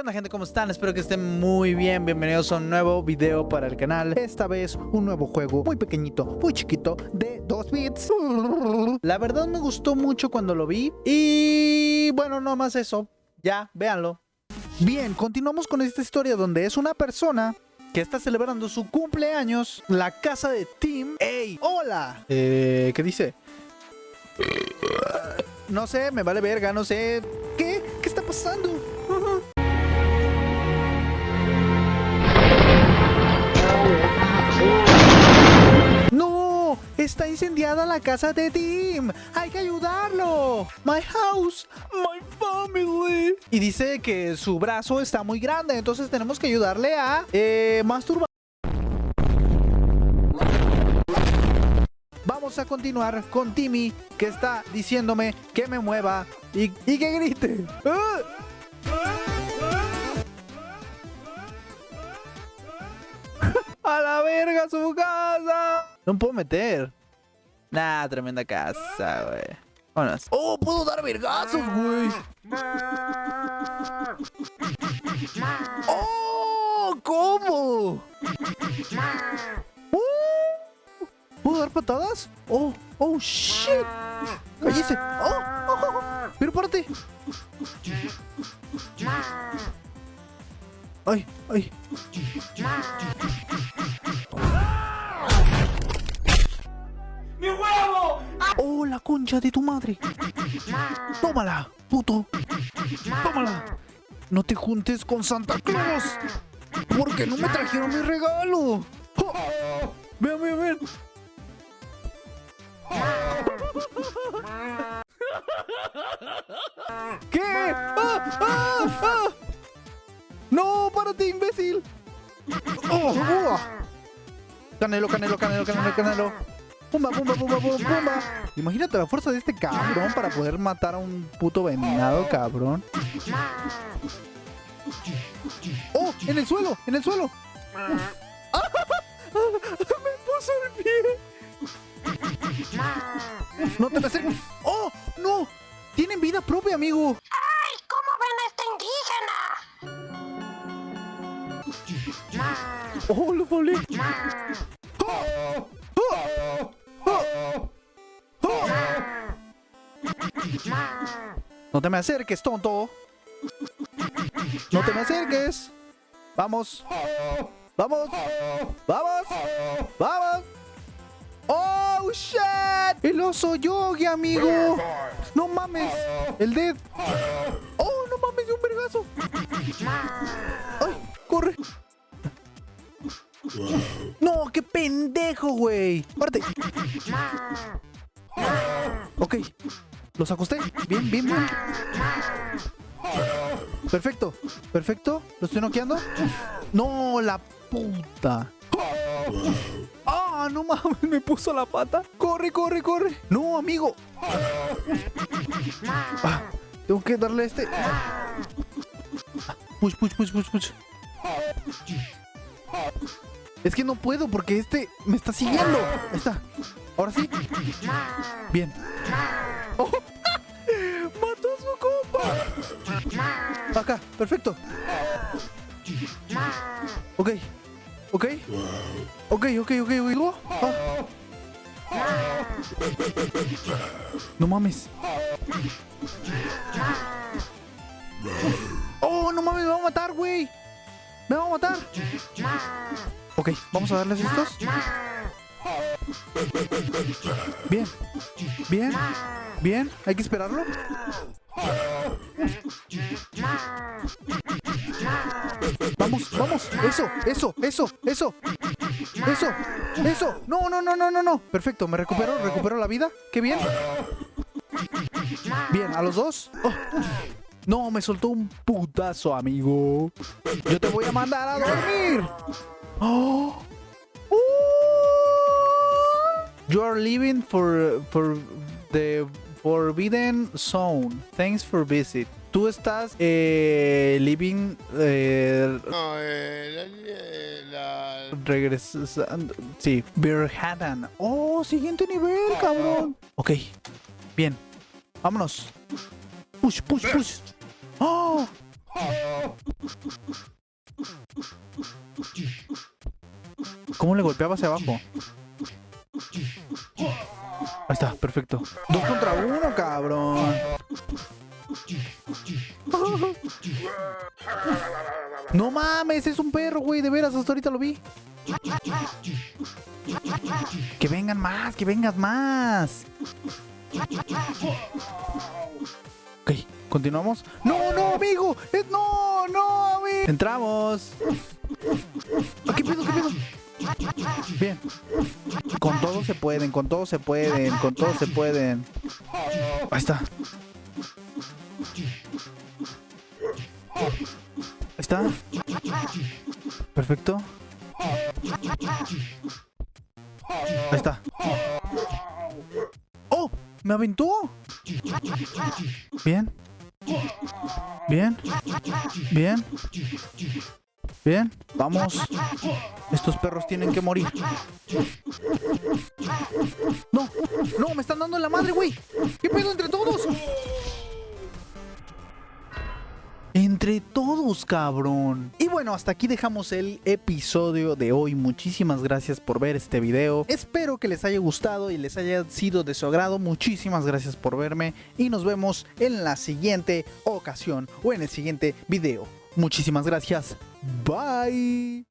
¿Qué onda gente? ¿Cómo están? Espero que estén muy bien. Bienvenidos a un nuevo video para el canal. Esta vez un nuevo juego muy pequeñito, muy chiquito, de 2 bits. La verdad me gustó mucho cuando lo vi. Y bueno, no más eso. Ya, véanlo. Bien, continuamos con esta historia donde es una persona que está celebrando su cumpleaños. La casa de Tim. ¡Ey! ¡Hola! Eh, ¿qué dice? No sé, me vale verga, no sé. ¿Qué? ¿Qué está pasando? ¡Está incendiada la casa de Tim! ¡Hay que ayudarlo! ¡My house! ¡My family! Y dice que su brazo está muy grande, entonces tenemos que ayudarle a eh, masturbar. Vamos a continuar con Timmy, que está diciéndome que me mueva y, que grite. ¡A la verga su casa! No puedo meter. Nah, tremenda casa, güey. Vámonos. ¡Oh, puedo dar vergazos, güey! ¡Oh! ¿Cómo? ¡Uh! ¿Puedo dar patadas? ¡Oh! ¡Oh, shit! ¡Cállese! ¡Oh! ¡Oh! oh! ¡Pero párate! ¡Ay! ¡Ay! ¡Mi huevo! ¡Oh, la concha de tu madre! ¡Tómala, puto! ¡Tómala! No te juntes con Santa Claus. Porque no me trajeron mi regalo. ¡Oh! Vean, vean, vean. ¿Qué? ¡Ah! ¡Ah! ¡Ah! ¡No! ¡Párate, imbécil! ¡Oh! ¡Uah! Canelo, canelo, canelo, canelo, canelo. Pumba, pumba, pumba, pumba, pumba. Imagínate la fuerza de este cabrón para poder matar a un puto venado, cabrón. ¡Oh! ¡En el suelo! ¡En el suelo! ¡Me puso el pie! Uf, ¡No te me acerques! ¡Oh! ¡No! ¡Tienen vida propia, amigo! ¡Ay! ¿Cómo ven a este indígena? ¡Oh, lo volé! No te me acerques, tonto. No te me acerques. Vamos. Vamos. Vamos. Vamos. ¡Oh, shit! El oso yogi, amigo. No mames. El dead. ¡Oh, no mames! De un vergazo. ¡Ay! ¡Corre! ¡No! ¡Qué pendejo, güey! ¡Párate! Ok. Los acosté. Bien, bien, bien. Perfecto. Perfecto. ¿Lo estoy noqueando? ¡No! ¡La puta! ¡Ah! ¡No mames! Me puso la pata. ¡Corre, corre, corre! ¡No, amigo! Ah, tengo que darle a este. Push, push, push, push, push. Es que no puedo porque este me está siguiendo. Ahí está. Ahora sí. Bien. ¡Mató a su compa! Acá, perfecto. Ok. Ok. Ok, ok, ok, ok. Ah. No mames. Oh, no mames, me va a matar, güey. Me va a matar. Ok, vamos a darles estos. Bien. Bien. Bien. Hay que esperarlo. Vamos, vamos. Eso, eso, eso, eso. Eso, eso. No, no, no, no, no, no. Perfecto, me recupero, recupero la vida. Qué bien. Bien, a los dos. Oh. No, me soltó un putazo, amigo. Yo te voy a mandar a dormir. Oh. You are leaving for, for the Forbidden Zone. Thanks for visit. Tú estás eh, living eh, No, eh, la, la- regresando. Sí, Birhadan. Oh, siguiente nivel, cabrón. Ok, bien. Vámonos. Push, push, push. Oh, ¿Cómo le golpeaba hacia abajo? Perfecto. Dos contra uno, cabrón. No mames, es un perro, güey. De veras, hasta ahorita lo vi. Que vengan más, que vengan más. Ok, continuamos. No, no, amigo. No, no, amigo. Entramos. ¿Qué pedo, qué pedo? Bien. Con todo se pueden, con todo se pueden, con todo se pueden. Ahí está. Ahí está. Perfecto. Ahí está. ¡Oh! ¡Me aventó! Bien. Bien. Bien. Bien. Vamos. Estos perros tienen que morir. No. No, me están dando en la madre, güey. ¿Qué pedo entre todos? Entre todos, cabrón. Y bueno, hasta aquí dejamos el episodio de hoy. Muchísimas gracias por ver este video. Espero que les haya gustado y les haya sido de su agrado. Muchísimas gracias por verme y nos vemos en la siguiente ocasión o en el siguiente video. Muchísimas gracias. Bye.